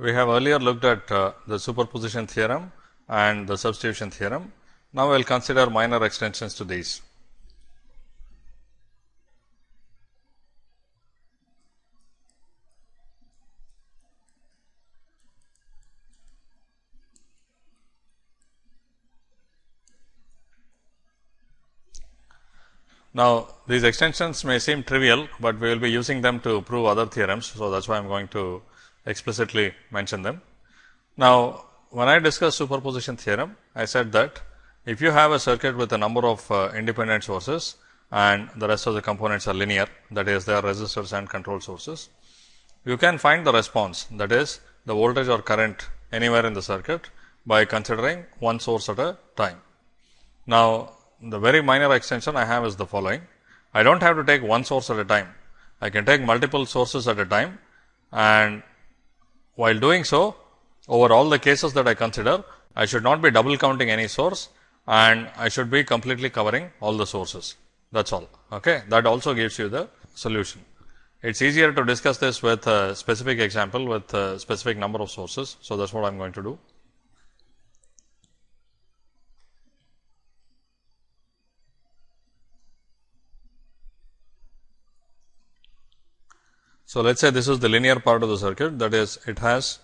We have earlier looked at uh, the superposition theorem and the substitution theorem. Now, we will consider minor extensions to these. Now, these extensions may seem trivial, but we will be using them to prove other theorems. So, that is why I am going to explicitly mention them. Now, when I discussed superposition theorem, I said that if you have a circuit with a number of uh, independent sources and the rest of the components are linear, that is they are resistors and control sources, you can find the response that is the voltage or current anywhere in the circuit by considering one source at a time. Now, the very minor extension I have is the following. I do not have to take one source at a time. I can take multiple sources at a time and while doing so over all the cases that I consider, I should not be double counting any source and I should be completely covering all the sources. That is all. Okay. That also gives you the solution. It is easier to discuss this with a specific example with a specific number of sources. So, that is what I am going to do. So, let us say this is the linear part of the circuit. That is it has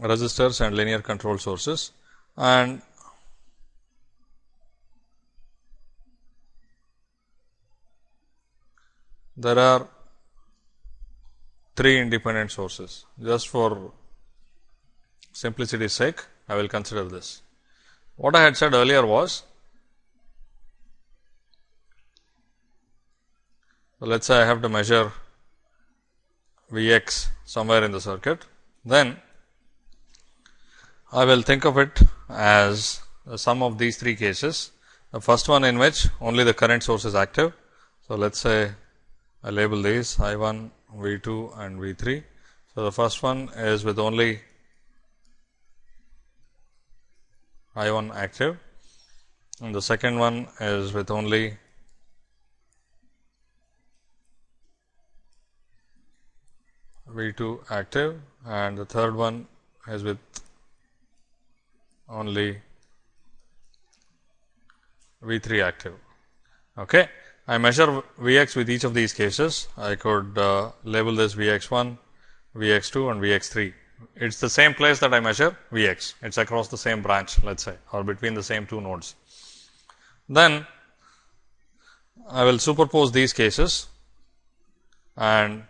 resistors and linear control sources. And there are three independent sources. Just for simplicity's sake I will consider this. What I had said earlier was let us say I have to measure V x somewhere in the circuit, then I will think of it as the sum of these three cases. The first one in which only the current source is active. So, let us say I label these I 1, V 2 and V 3. So, the first one is with only I 1 active and the second one is with only V 2 active and the third one is with only V 3 active. Okay. I measure V x with each of these cases. I could uh, label this V x 1, V x 2 and V x 3. It is the same place that I measure V x. It is across the same branch let us say or between the same two nodes. Then I will superpose these cases and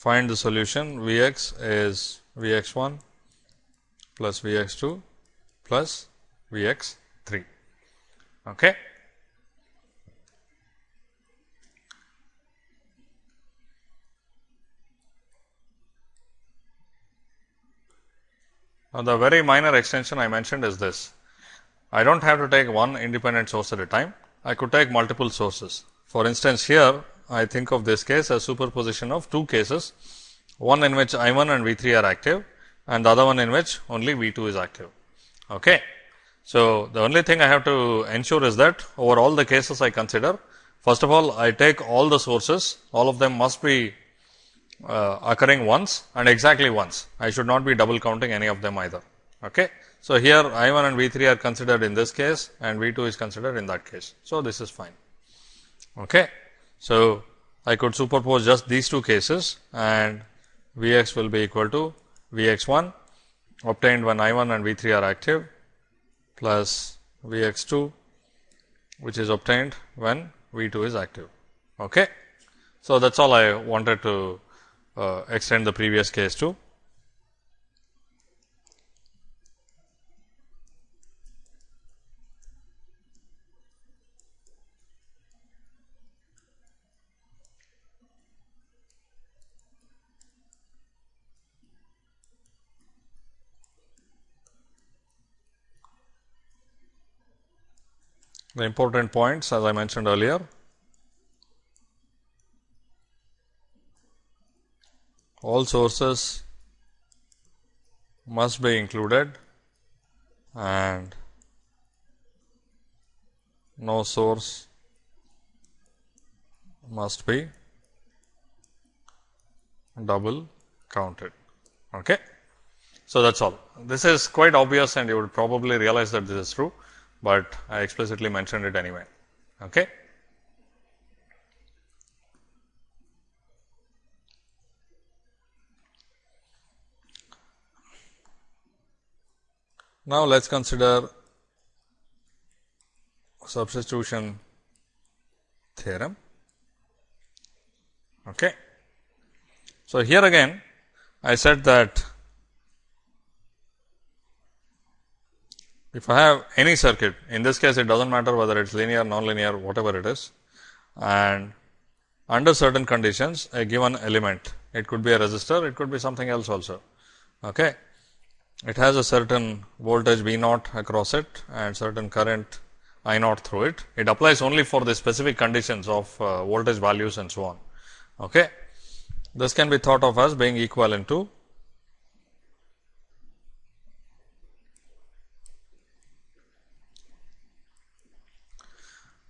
find the solution V x is V x 1 plus V x 2 plus V x 3. Okay. Now, the very minor extension I mentioned is this. I do not have to take one independent source at a time. I could take multiple sources. For instance, here I think of this case as superposition of two cases, one in which I 1 and V 3 are active and the other one in which only V 2 is active. Okay. So, the only thing I have to ensure is that over all the cases I consider, first of all I take all the sources, all of them must be uh, occurring once and exactly once. I should not be double counting any of them either. Okay. So, here I 1 and V 3 are considered in this case and V 2 is considered in that case. So, this is fine. Okay. So, I could superpose just these two cases and V x will be equal to V x 1 obtained when I 1 and V 3 are active plus V x 2 which is obtained when V 2 is active. Okay. So, that is all I wanted to uh, extend the previous case to. The important points as I mentioned earlier. All sources must be included and no source must be double counted. Okay. So, that is all. This is quite obvious and you would probably realize that this is true, but I explicitly mentioned it anyway. Okay. Now, let us consider substitution theorem. Okay. So, here again I said that if I have any circuit in this case it does not matter whether it is linear, non-linear whatever it is and under certain conditions a given element it could be a resistor it could be something else also. Okay. It has a certain voltage V naught across it and certain current I naught through it. It applies only for the specific conditions of uh, voltage values and so on. Okay. This can be thought of as being equivalent to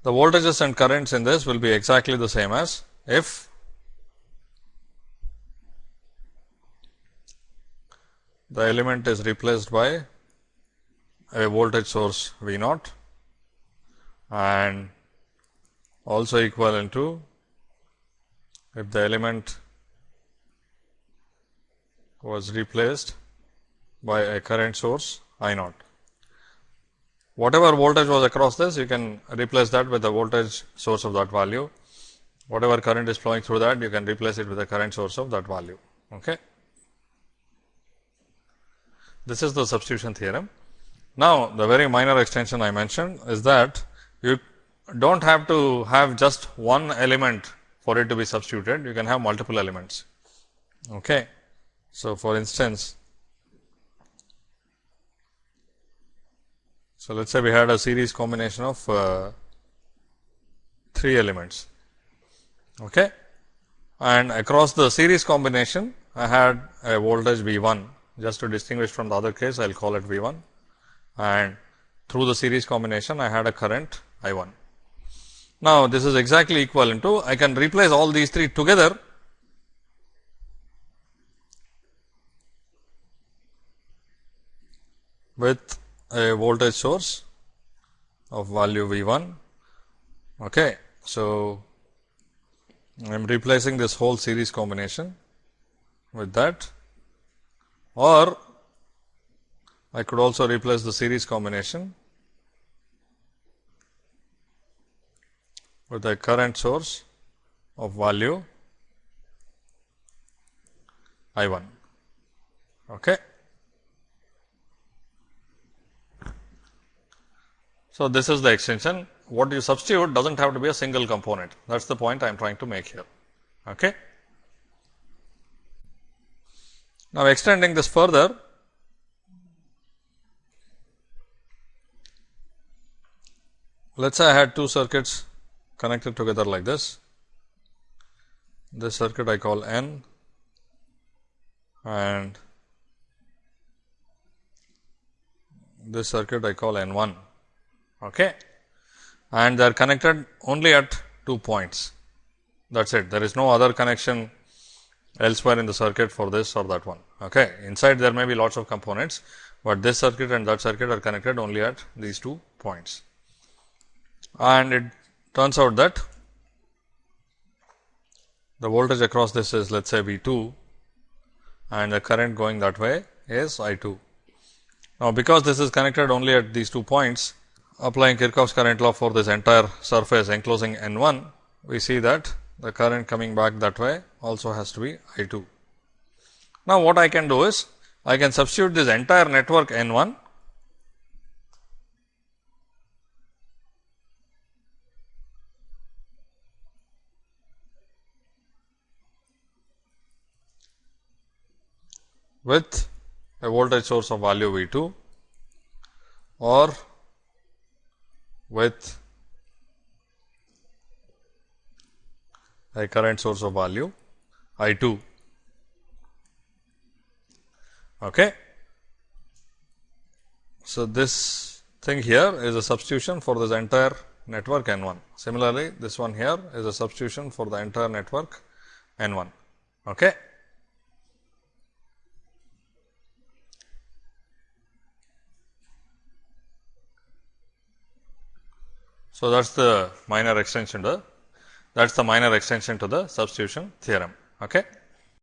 the voltages and currents in this will be exactly the same as if the element is replaced by a voltage source V naught and also equivalent to if the element was replaced by a current source I naught. Whatever voltage was across this, you can replace that with the voltage source of that value. Whatever current is flowing through that, you can replace it with the current source of that value. Okay. This is the substitution theorem. Now, the very minor extension I mentioned is that you do not have to have just one element for it to be substituted, you can have multiple elements. Okay. So, for instance, so let us say we had a series combination of uh, 3 elements okay. and across the series combination I had a voltage V 1 just to distinguish from the other case I will call it V 1 and through the series combination I had a current I 1. Now, this is exactly equivalent to I can replace all these three together with a voltage source of value V 1. Okay. So, I am replacing this whole series combination with that or I could also replace the series combination with a current source of value I 1. Okay. So, this is the extension. What you substitute does not have to be a single component. That is the point I am trying to make here. Okay. Now, extending this further, let us say I had two circuits connected together like this. This circuit I call N and this circuit I call N 1 okay. and they are connected only at two points that is it. There is no other connection elsewhere in the circuit for this or that one. Okay. Inside there may be lots of components, but this circuit and that circuit are connected only at these two points. And it turns out that the voltage across this is let us say V 2 and the current going that way is I 2. Now, because this is connected only at these two points, applying Kirchhoff's current law for this entire surface enclosing N 1, we see that the current coming back that way also has to be I 2. Now, what I can do is I can substitute this entire network N 1 with a voltage source of value V 2 or with a current source of value I 2. Okay. So, this thing here is a substitution for this entire network N 1. Similarly, this one here is a substitution for the entire network N 1. Okay. So, that is the minor extension to that is the minor extension to the substitution theorem. Okay.